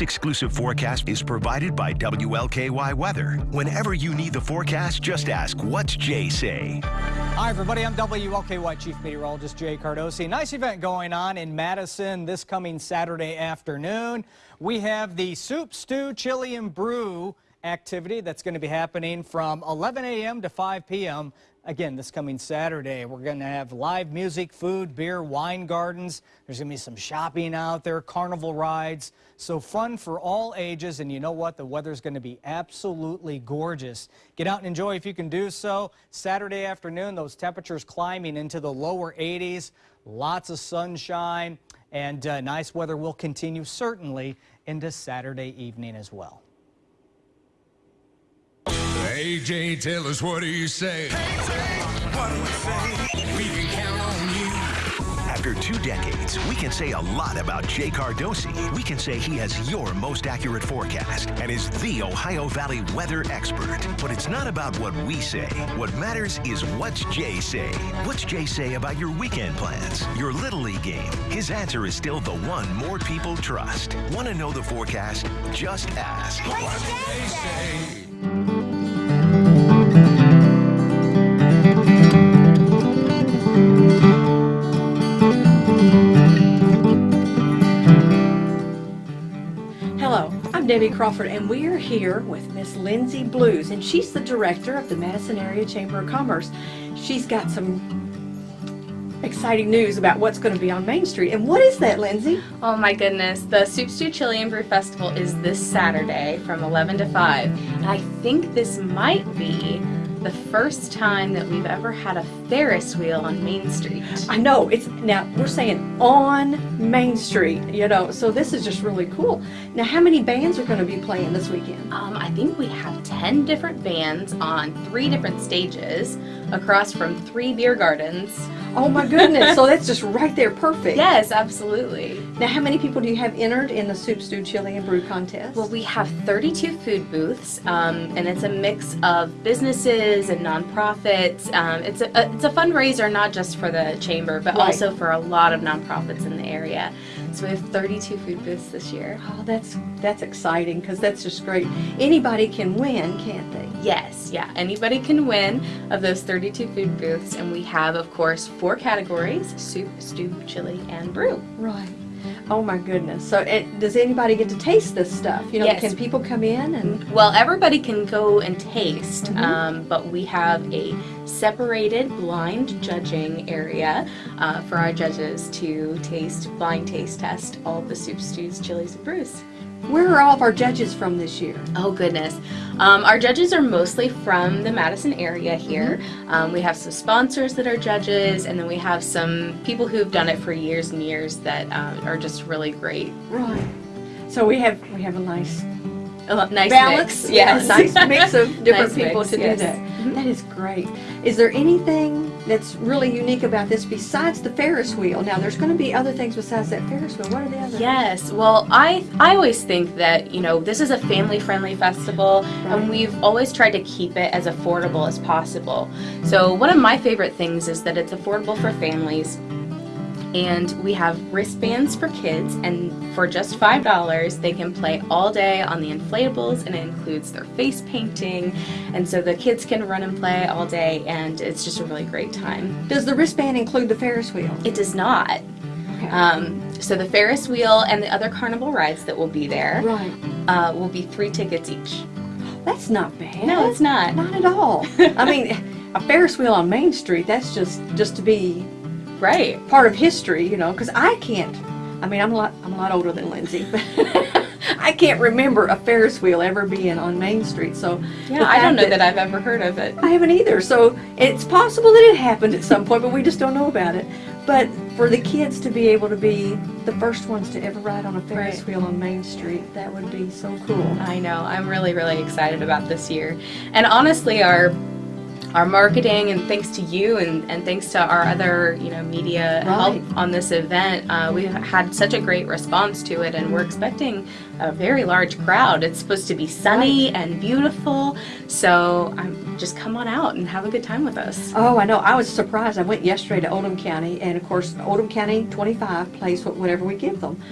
This exclusive forecast is provided by WLKY Weather. Whenever you need the forecast, just ask, what's Jay say? Hi, everybody. I'm WLKY Chief Meteorologist Jay Cardosi. Nice event going on in Madison this coming Saturday afternoon. We have the Soup, Stew, Chili, and Brew activity that's going to be happening from 11 a.m. to 5 p.m. Again, this coming Saturday, we're going to have live music, food, beer, wine gardens. There's going to be some shopping out there, carnival rides. So fun for all ages. And you know what? The weather's going to be absolutely gorgeous. Get out and enjoy if you can do so. Saturday afternoon, those temperatures climbing into the lower 80s. Lots of sunshine and uh, nice weather will continue certainly into Saturday evening as well. AJ, tell us what do you say? What do we say? We can count on you. After two decades, we can say a lot about Jay Cardosi. We can say he has your most accurate forecast and is the Ohio Valley weather expert. But it's not about what we say. What matters is what's Jay say. What's Jay say about your weekend plans, your Little League game? His answer is still the one more people trust. Want to know the forecast? Just ask. What do they say? Debbie Crawford, and we are here with Miss Lindsay Blues, and she's the director of the Madison Area Chamber of Commerce. She's got some exciting news about what's going to be on Main Street. And what is that, Lindsay? Oh my goodness, the Soup Stew Chili and Brew Festival is this Saturday from 11 to 5. And I think this might be the first time that we've ever had a Ferris wheel on Main Street. I know it's now we're saying on Main Street, you know, so this is just really cool. Now, how many bands are going to be playing this weekend? Um, I think we have 10 different bands on three different stages across from three beer gardens. Oh my goodness! so that's just right there, perfect. Yes, absolutely. Now, how many people do you have entered in the Soup Stew Chili and Brew contest? Well, we have 32 food booths, um, and it's a mix of businesses and nonprofits. Um, it's a, a it's a fundraiser not just for the chamber, but Right. also for a lot of nonprofits in the area. So we have 32 food booths this year. Oh, that's that's exciting because that's just great. Anybody can win, can't they? Yes, yeah. Anybody can win of those 32 food booths, and we have, of course, four categories: soup, stew, chili, and brew. Right. Oh my goodness. So, it, does anybody get to taste this stuff? You know, Yes. can people come in and? Well, everybody can go and taste, Mhm. um, but we have a separated blind judging area uh, for our judges to taste, blind taste test all the soup, stews, chilies, and brews. Where are all of our judges from this year? Oh goodness. Um, our judges are mostly from the Madison area here. Um, we have some sponsors that are judges, and then we have some people who've done it for years and years that um, are just really great. Right. So we have we have a nice A nice balance, mix. Yes. yeah, nice mix of different Nice people mix, to yes. do that. Mhm. That is great. Is there anything that's really unique about this besides the Ferris wheel? Now, there's going to be other things besides that Ferris wheel. What are the others? Yes, well, I I always think that you know this is a family-friendly festival, Right. and we've always tried to keep it as affordable as possible. So one of my favorite things is that it's affordable for families, and we have wristbands for kids, and for just five dollars, they can play all day on the inflatables, and it includes their face painting, and so the kids can run and play all day, and it's just a really great time. Does the wristband include the Ferris wheel? It does not. Okay. Um, so the Ferris wheel and the other carnival rides that will be there right. uh, will be three tickets each. That's not bad. No, it's not. Not at all. I mean, a Ferris wheel on Main Street, that's just just to be Right. part of history, you know, because I can't. I mean, I'm a lot I'm a lot older than Lindsay, but I can't remember a Ferris wheel ever being on Main Street. So Yeah, I don't know that I've ever heard of it. I haven't either. So it's possible that it happened at some point, but we just don't know about it. But for the kids to be able to be the first ones to ever ride on a Ferris Right. wheel on Main Street, that would be so cool. I know. I'm really, really excited about this year. And honestly, our our marketing and thanks to you and, and thanks to our other you know media Right. help on this event uh, we've had such a great response to it and we're expecting a very large crowd it's supposed to be sunny and beautiful so um, just come on out and have a good time with us Oh, I know. I was surprised. I went yesterday to Oldham County, and of course, Oldham County 25 plays wh- whatever we give them.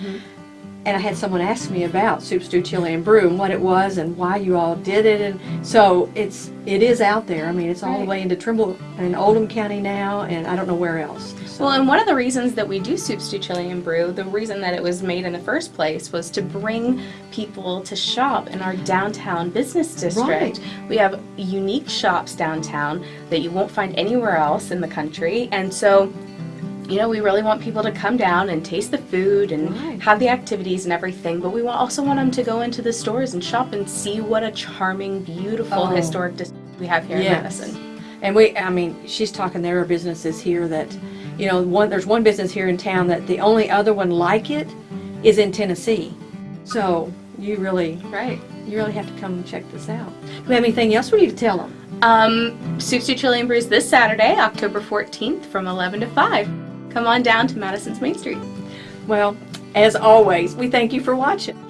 And I had someone ask me about soup, stew, chili, and brew, and what it was, and why you all did it, and so it's it is out there. I mean, it's all the way into Trimble and Oldham County now, and I don't know where else. So- Well, and one of the reasons that we do soup, stew, chili, and brew, the reason that it was made in the first place was to bring people to shop in our downtown business district. Right. We have unique shops downtown that you won't find anywhere else in the country, and so. You know, we really want people to come down and taste the food and Right. have the activities and everything, but we also want them to go into the stores and shop and see what a charming, beautiful Oh. historic district we have here in Madison. And we, I mean, she's talking, there are businesses here that, you know, one, there's one business here in town that the only other one like it is in Tennessee. So you really, Right. you really have to come and check this out. Do we have anything else we need to tell them? Um, Stew Chili and Brews this Saturday, October 14th from 11 to 5. Come on down to Madison's Main Street. Well, as always, we thank you for watching.